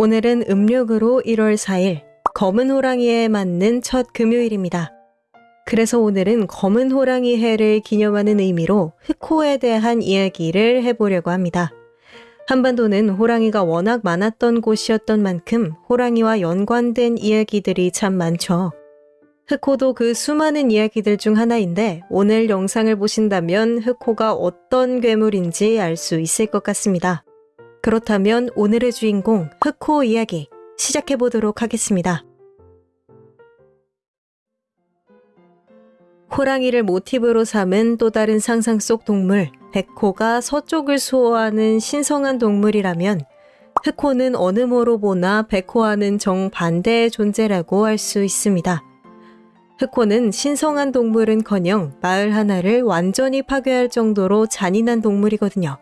오늘은 음력으로 1월 4일 검은 호랑이에 맞는 첫 금요일입니다. 그래서 오늘은 검은 호랑이 해를 기념하는 의미로 흑호에 대한 이야기를 해보려고 합니다. 한반도는 호랑이가 워낙 많았던 곳이었던 만큼 호랑이와 연관된 이야기들이 참 많죠. 흑호도 그 수많은 이야기들 중 하나인데 오늘 영상을 보신다면 흑호가 어떤 괴물인지 알 수 있을 것 같습니다. 그렇다면 오늘의 주인공 흑호 이야기 시작해 보도록 하겠습니다. 호랑이를 모티브로 삼은 또 다른 상상 속 동물 백호가 서쪽을 수호하는 신성한 동물이라면 흑호는 어느 모로 보나 백호와는 정반대의 존재라고 할 수 있습니다. 흑호는 신성한 동물은커녕 마을 하나를 완전히 파괴할 정도로 잔인한 동물이거든요.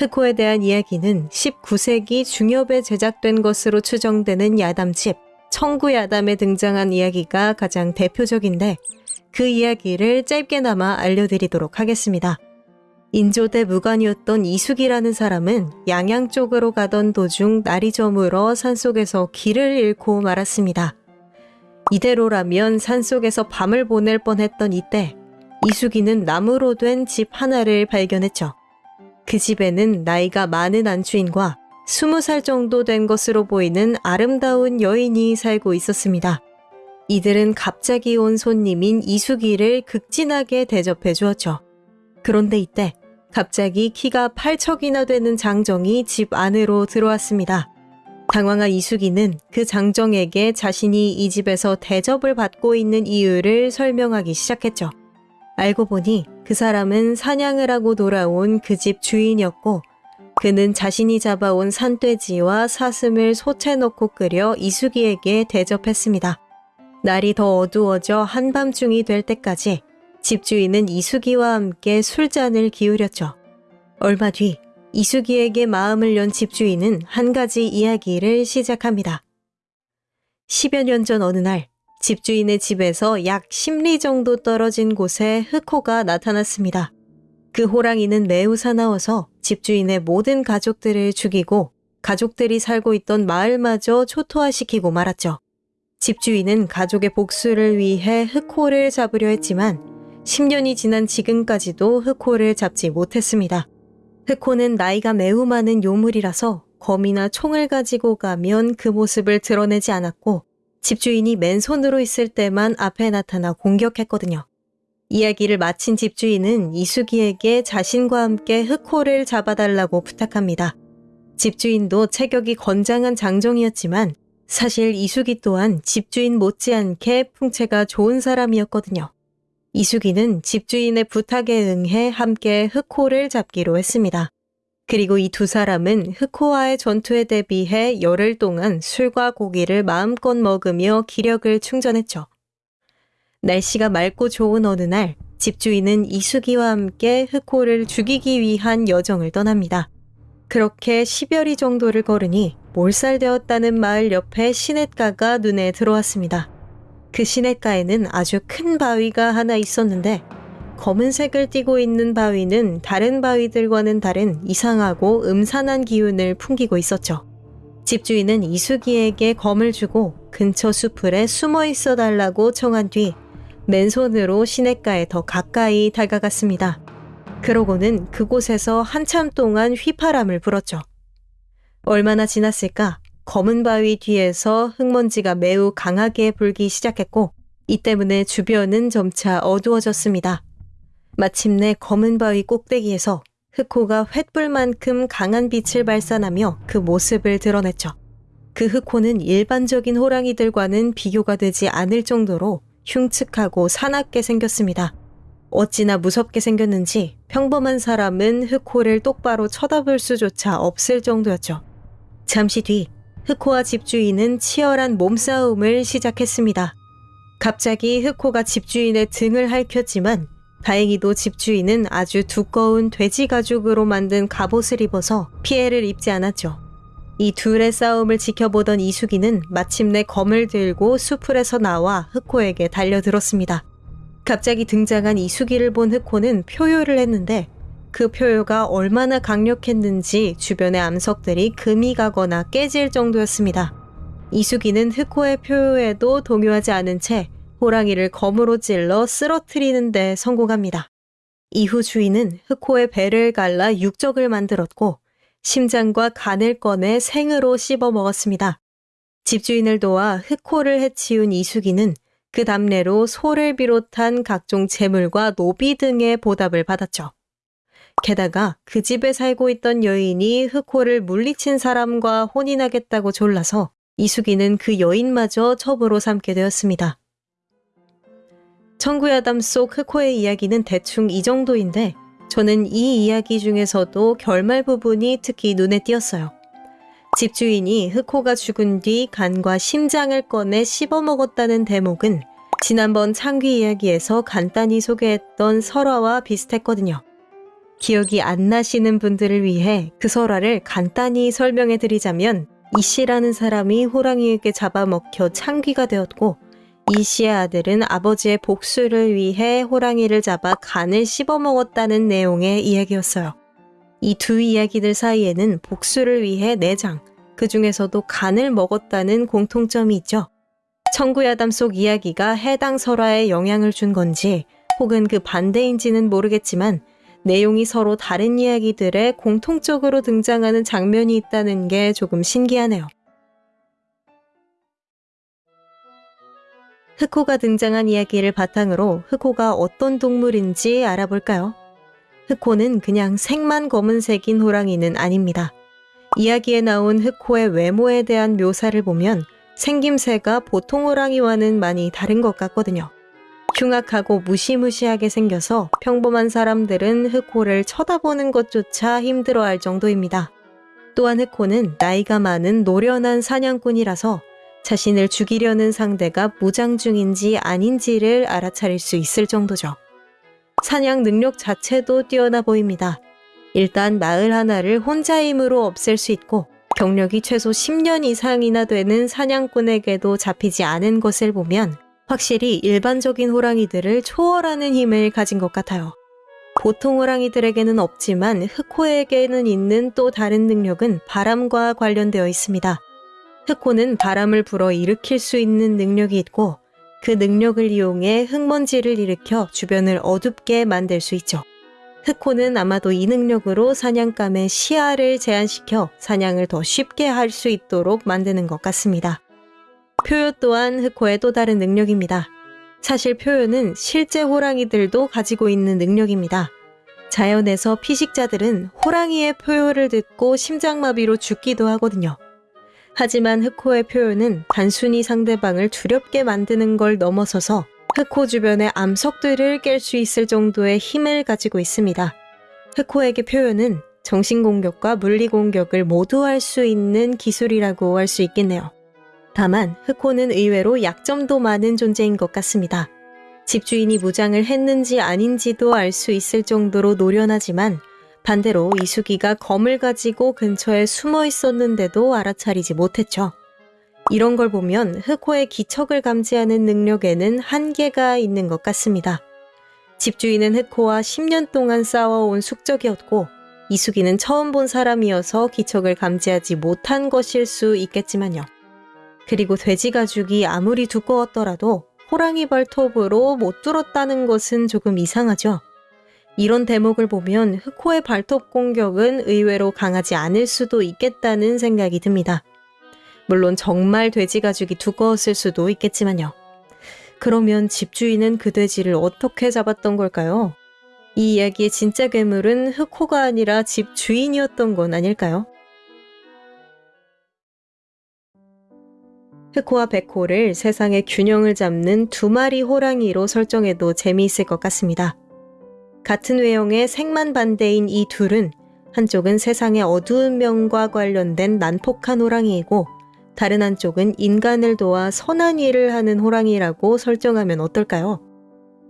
흑호에 대한 이야기는 19세기 중엽에 제작된 것으로 추정되는 야담집 청구야담에 등장한 이야기가 가장 대표적인데 그 이야기를 짧게나마 알려드리도록 하겠습니다. 인조대 무관이었던 이숙이라는 사람은 양양 쪽으로 가던 도중 날이 저물어 산속에서 길을 잃고 말았습니다. 이대로라면 산속에서 밤을 보낼 뻔했던 이때 이숙이는 나무로 된 집 하나를 발견했죠. 그 집에는 나이가 많은 안주인과 20살 정도 된 것으로 보이는 아름다운 여인이 살고 있었습니다. 이들은 갑자기 온 손님인 이수기를 극진하게 대접해 주었죠. 그런데 이때 갑자기 키가 8척이나 되는 장정이 집 안으로 들어왔습니다. 당황한 이수기는 그 장정에게 자신이 이 집에서 대접을 받고 있는 이유를 설명하기 시작했죠. 알고 보니 그 사람은 사냥을 하고 돌아온 그 집 주인이었고 그는 자신이 잡아온 산돼지와 사슴을 솥에 넣고 끓여 이수기에게 대접했습니다. 날이 더 어두워져 한밤중이 될 때까지 집주인은 이수기와 함께 술잔을 기울였죠. 얼마 뒤 이수기에게 마음을 연 집주인은 한 가지 이야기를 시작합니다. 10여 년 전 어느 날 집주인의 집에서 약 10리 정도 떨어진 곳에 흑호가 나타났습니다. 그 호랑이는 매우 사나워서 집주인의 모든 가족들을 죽이고 가족들이 살고 있던 마을마저 초토화시키고 말았죠. 집주인은 가족의 복수를 위해 흑호를 잡으려 했지만 10년이 지난 지금까지도 흑호를 잡지 못했습니다. 흑호는 나이가 매우 많은 요물이라서 검이나 총을 가지고 가면 그 모습을 드러내지 않았고 집주인이 맨손으로 있을 때만 앞에 나타나 공격했거든요. 이야기를 마친 집주인은 이수기에게 자신과 함께 흑호를 잡아달라고 부탁합니다. 집주인도 체격이 건장한 장정이었지만 사실 이수기 또한 집주인 못지않게 풍채가 좋은 사람이었거든요. 이수기는 집주인의 부탁에 응해 함께 흑호를 잡기로 했습니다. 그리고 이 두 사람은 흑호와의 전투에 대비해 열흘 동안 술과 고기를 마음껏 먹으며 기력을 충전했죠. 날씨가 맑고 좋은 어느 날 집주인은 이수기와 함께 흑호를 죽이기 위한 여정을 떠납니다. 그렇게 10여리 정도를 걸으니 몰살되었다는 마을 옆에 시냇가가 눈에 들어왔습니다. 그 시냇가에는 아주 큰 바위가 하나 있었는데 검은색을 띠고 있는 바위는 다른 바위들과는 다른 이상하고 음산한 기운을 풍기고 있었죠. 집주인은 이수기에게 검을 주고 근처 수풀에 숨어 있어 달라고 청한 뒤 맨손으로 시냇가에 더 가까이 다가갔습니다. 그러고는 그곳에서 한참 동안 휘파람을 불었죠. 얼마나 지났을까 검은 바위 뒤에서 흙먼지가 매우 강하게 불기 시작했고 이 때문에 주변은 점차 어두워졌습니다. 마침내 검은 바위 꼭대기에서 흑호가 횃불만큼 강한 빛을 발산하며 그 모습을 드러냈죠. 그 흑호는 일반적인 호랑이들과는 비교가 되지 않을 정도로 흉측하고 사납게 생겼습니다. 어찌나 무섭게 생겼는지 평범한 사람은 흑호를 똑바로 쳐다볼 수조차 없을 정도였죠. 잠시 뒤 흑호와 집주인은 치열한 몸싸움을 시작했습니다. 갑자기 흑호가 집주인의 등을 핥혔지만 다행히도 집주인은 아주 두꺼운 돼지 가죽으로 만든 갑옷을 입어서 피해를 입지 않았죠. 이 둘의 싸움을 지켜보던 이수기는 마침내 검을 들고 수풀에서 나와 흑호에게 달려들었습니다. 갑자기 등장한 이수기를 본 흑호는 표효를 했는데 그 표효가 얼마나 강력했는지 주변의 암석들이 금이 가거나 깨질 정도였습니다. 이수기는 흑호의 표효에도 동요하지 않은 채 호랑이를 검으로 찔러 쓰러트리는 데 성공합니다. 이후 주인은 흑호의 배를 갈라 육적을 만들었고 심장과 간을 꺼내 생으로 씹어 먹었습니다. 집주인을 도와 흑호를 해치운 이수기는 그 답례로 소를 비롯한 각종 재물과 노비 등의 보답을 받았죠. 게다가 그 집에 살고 있던 여인이 흑호를 물리친 사람과 혼인하겠다고 졸라서 이수기는 그 여인마저 첩으로 삼게 되었습니다. 청구야담 속 흑호의 이야기는 대충 이 정도인데 저는 이 이야기 중에서도 결말 부분이 특히 눈에 띄었어요. 집주인이 흑호가 죽은 뒤 간과 심장을 꺼내 씹어먹었다는 대목은 지난번 창귀 이야기에서 간단히 소개했던 설화와 비슷했거든요. 기억이 안 나시는 분들을 위해 그 설화를 간단히 설명해 드리자면 이 씨라는 사람이 호랑이에게 잡아먹혀 창귀가 되었고 이 씨의 아들은 아버지의 복수를 위해 호랑이를 잡아 간을 씹어먹었다는 내용의 이야기였어요. 이 두 이야기들 사이에는 복수를 위해 내장, 그 중에서도 간을 먹었다는 공통점이 있죠. 청구야담 속 이야기가 해당 설화에 영향을 준 건지 혹은 그 반대인지는 모르겠지만 내용이 서로 다른 이야기들에 공통적으로 등장하는 장면이 있다는 게 조금 신기하네요. 흑호가 등장한 이야기를 바탕으로 흑호가 어떤 동물인지 알아볼까요? 흑호는 그냥 색만 검은색인 호랑이는 아닙니다. 이야기에 나온 흑호의 외모에 대한 묘사를 보면 생김새가 보통 호랑이와는 많이 다른 것 같거든요. 흉악하고 무시무시하게 생겨서 평범한 사람들은 흑호를 쳐다보는 것조차 힘들어할 정도입니다. 또한 흑호는 나이가 많은 노련한 사냥꾼이라서 자신을 죽이려는 상대가 무장 중인지 아닌지를 알아차릴 수 있을 정도죠. 사냥 능력 자체도 뛰어나 보입니다. 일단 마을 하나를 혼자 힘으로 없앨 수 있고 경력이 최소 10년 이상이나 되는 사냥꾼에게도 잡히지 않은 것을 보면 확실히 일반적인 호랑이들을 초월하는 힘을 가진 것 같아요. 보통 호랑이들에게는 없지만 흑호에게는 있는 또 다른 능력은 바람과 관련되어 있습니다. 흑호는 바람을 불어 일으킬 수 있는 능력이 있고 그 능력을 이용해 흙먼지를 일으켜 주변을 어둡게 만들 수 있죠. 흑호는 아마도 이 능력으로 사냥감의 시야를 제한시켜 사냥을 더 쉽게 할 수 있도록 만드는 것 같습니다. 표요 또한 흑호의 또 다른 능력입니다. 사실 표요는 실제 호랑이들도 가지고 있는 능력입니다. 자연에서 피식자들은 호랑이의 표요를 듣고 심장마비로 죽기도 하거든요. 하지만 흑호의 표현은 단순히 상대방을 두렵게 만드는 걸 넘어서서 흑호 주변의 암석들을 깰 수 있을 정도의 힘을 가지고 있습니다. 흑호에게 표현은 정신공격과 물리공격을 모두 할 수 있는 기술이라고 할 수 있겠네요. 다만 흑호는 의외로 약점도 많은 존재인 것 같습니다. 집주인이 무장을 했는지 아닌지도 알 수 있을 정도로 노련하지만 반대로 이수기가 검을 가지고 근처에 숨어 있었는데도 알아차리지 못했죠. 이런 걸 보면 흑호의 기척을 감지하는 능력에는 한계가 있는 것 같습니다. 집주인은 흑호와 10년 동안 싸워온 숙적이었고 이수기는 처음 본 사람이어서 기척을 감지하지 못한 것일 수 있겠지만요. 그리고 돼지 가죽이 아무리 두꺼웠더라도 호랑이 발톱으로 못 뚫었다는 것은 조금 이상하죠. 이런 대목을 보면 흑호의 발톱 공격은 의외로 강하지 않을 수도 있겠다는 생각이 듭니다. 물론 정말 돼지 가죽이 두꺼웠을 수도 있겠지만요. 그러면 집주인은 그 돼지를 어떻게 잡았던 걸까요? 이 이야기의 진짜 괴물은 흑호가 아니라 집주인이었던 건 아닐까요? 흑호와 백호를 세상의 균형을 잡는 두 마리 호랑이로 설정해도 재미있을 것 같습니다. 같은 외형의 색만 반대인 이 둘은 한쪽은 세상의 어두운 면과 관련된 난폭한 호랑이이고 다른 한쪽은 인간을 도와 선한 일을 하는 호랑이라고 설정하면 어떨까요?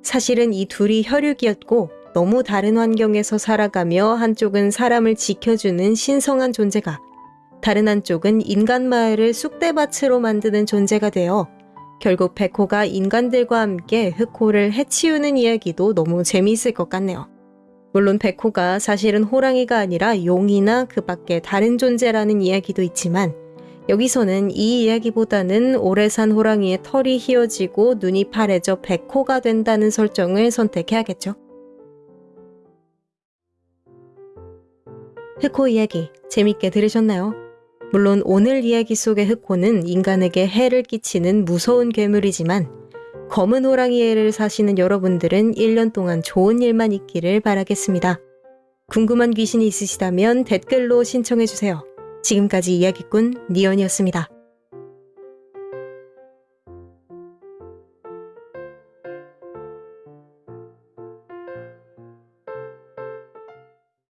사실은 이 둘이 혈육이었고 너무 다른 환경에서 살아가며 한쪽은 사람을 지켜주는 신성한 존재가 다른 한쪽은 인간 마을을 쑥대밭으로 만드는 존재가 되어 결국 백호가 인간들과 함께 흑호를 해치우는 이야기도 너무 재미있을 것 같네요. 물론 백호가 사실은 호랑이가 아니라 용이나 그 밖에 다른 존재라는 이야기도 있지만 여기서는 이 이야기보다는 오래 산 호랑이의 털이 휘어지고 눈이 파래져 백호가 된다는 설정을 선택해야겠죠. 흑호 이야기 재밌게 들으셨나요? 물론 오늘 이야기 속의 흑호는 인간에게 해를 끼치는 무서운 괴물이지만 검은 호랑이 애를 사시는 여러분들은 1년 동안 좋은 일만 있기를 바라겠습니다. 궁금한 귀신이 있으시다면 댓글로 신청해주세요. 지금까지 이야기꾼 니언이었습니다.